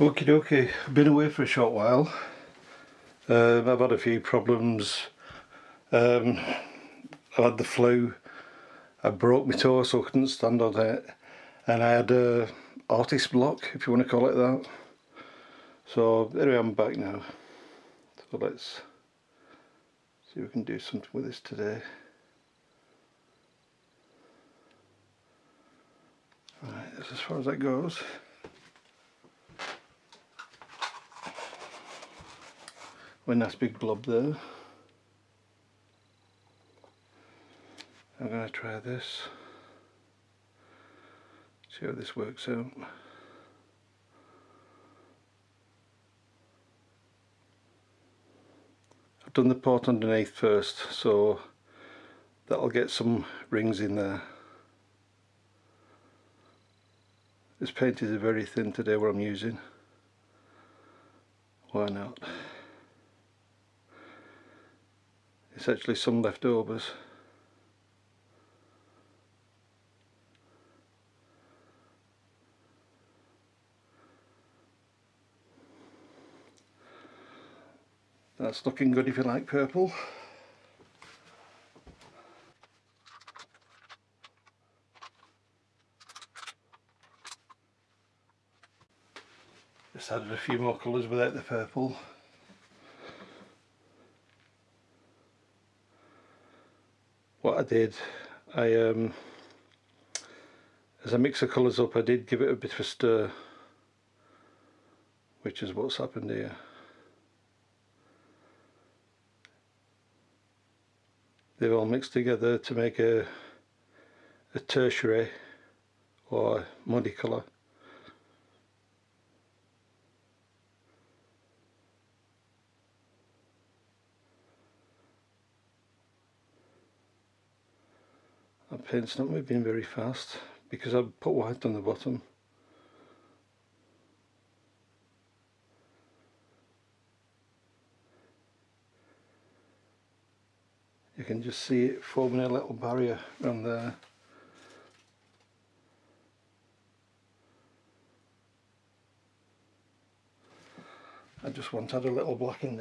Okie dokie, I've been away for a short while. Um, I've had a few problems. Um, I had the flu. I broke my toe so I couldn't stand on it. And I had a artist block, if you want to call it that. So anyway, I'm back now. So let's see if we can do something with this today. Right, that's as far as that goes. One nice big blob there. I'm going to try this. See how this works out. I've done the pot underneath first so that'll get some rings in there. This paint is very thin today what I'm using. Why not? It's actually some leftovers. That's looking good if you like purple. Just added a few more colours without the purple. What I did, I um, as I mix the colours up I did give it a bit of a stir which is what's happened here. they've all mixed together to make a, a tertiary or muddy colour. Paint's not moving very fast because I've put white on the bottom. you can just see it forming a little barrier around there I just want to add a little black in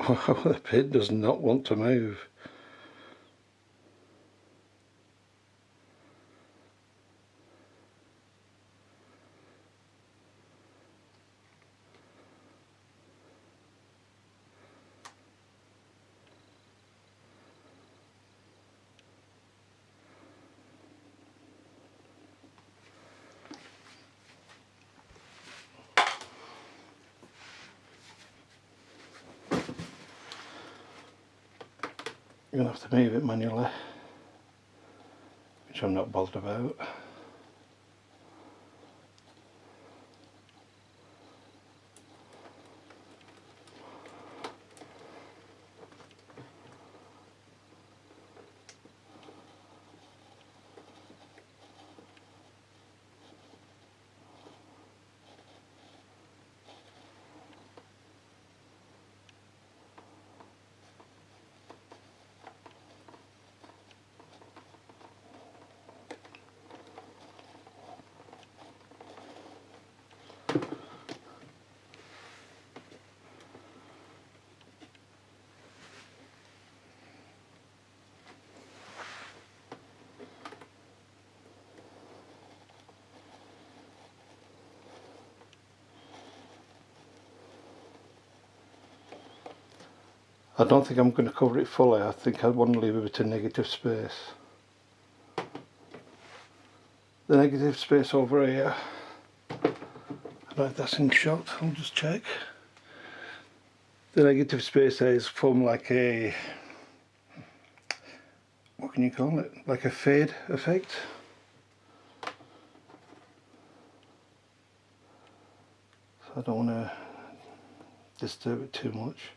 now the pit does not want to move. To have to move it manually, which I'm not bothered about. I don't think I'm going to cover it fully. I think I want to leave a bit of negative space. The negative space over here. I don't that's in shot. I'll just check. The negative space here is from like a what can you call it? Like a fade effect. So I don't want to disturb it too much.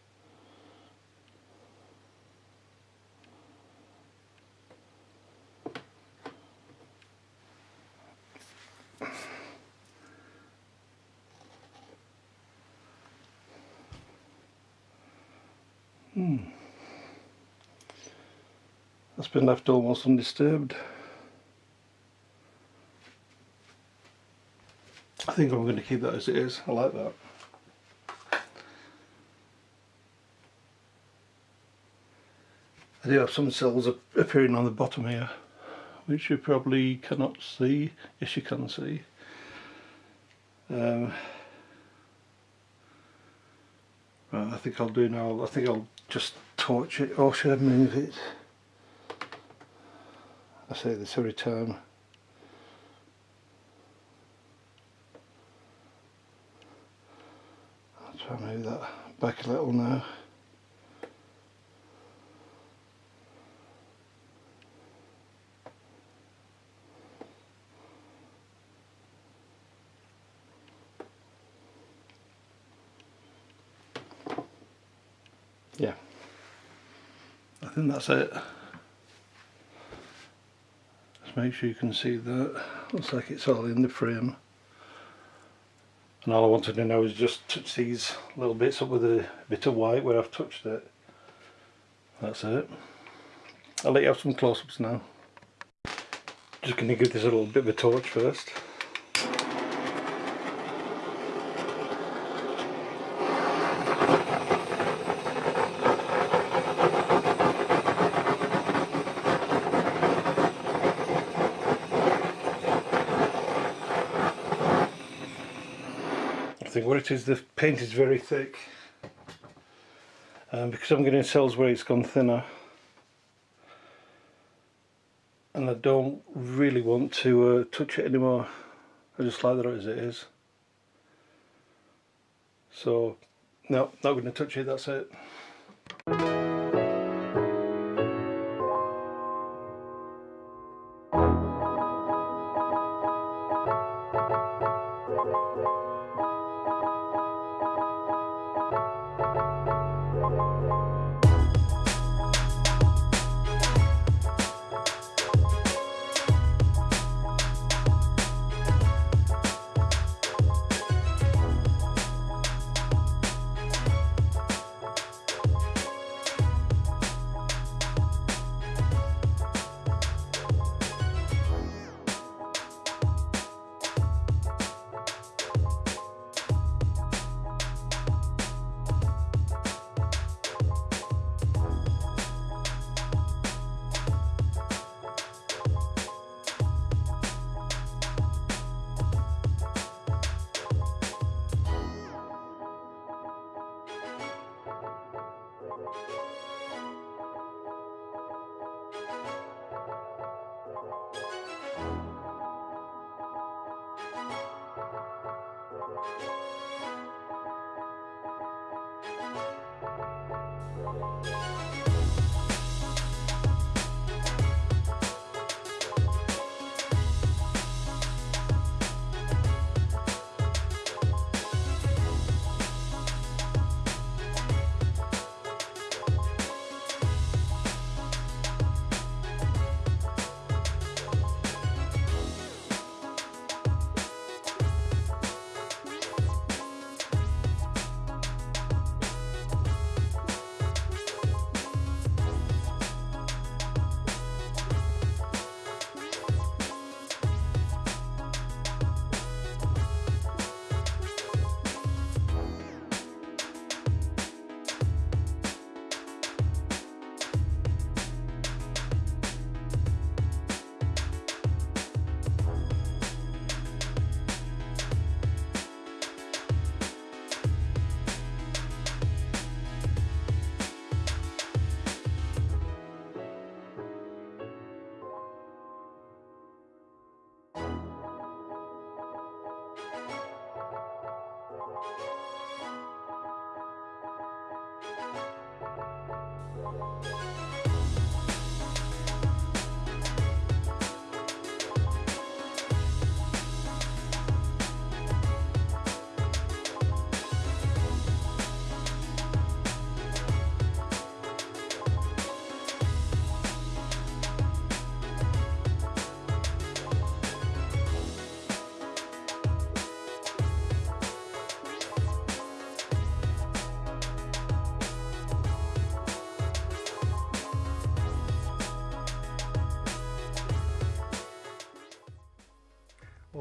Hmm. That's been left almost undisturbed. I think I'm going to keep that as it is. I like that. I do have some cells appearing on the bottom here which you probably cannot see. Yes you can see. Um, right, I think I'll do now. I think I'll just torch it or should I move it? I say this every time. I'll try and move that back a little now. Yeah. I think that's it. Just make sure you can see that. Looks like it's all in the frame. And all I wanted to know is just touch these little bits up with a bit of white where I've touched it. That's it. I'll let you have some close-ups now. Just going to give this a little bit of a torch first think what it is the paint is very thick. Um, because I'm getting cells where it's gone thinner. And I don't really want to uh, touch it anymore. I just like that as it is. So no not going to touch it that's it.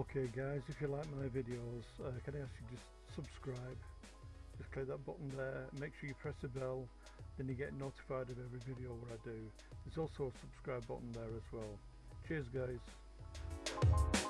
Okay guys, if you like my videos, uh, can I ask you just subscribe? Just click that button there, make sure you press the bell, then you get notified of every video what I do. There's also a subscribe button there as well. Cheers guys.